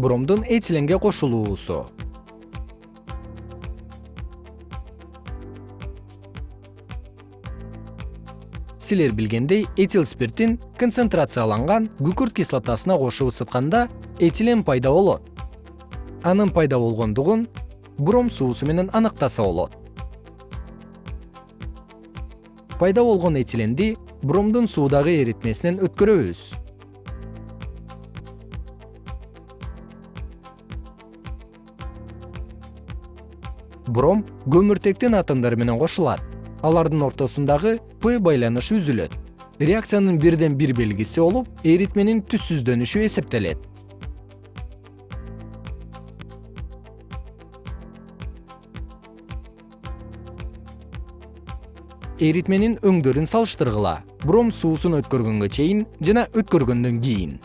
бромдун этиленге кошулуусу. Силер билгендей этил спиртин концентрацияланган күкүрт кислотасына кошуп ысытканда этилен пайда болот. Анын пайда болгондугун бром суусу менен аныктаса болот. Пайда болгон этиленди бромдун суудагы эритмесинен өткөрөбүз бром көмүртектин атомдору менен кошулат. Алардын ортосундагы п байланышы үзүлөт. Реакциянын бирден бир белгиси болуп эритменин түссүздөнүшү эсептелет. Эритменин өңдөрүн салыштыргыла. Бром суусун өткөргөнгө чейин жана өткөргөндөн кийин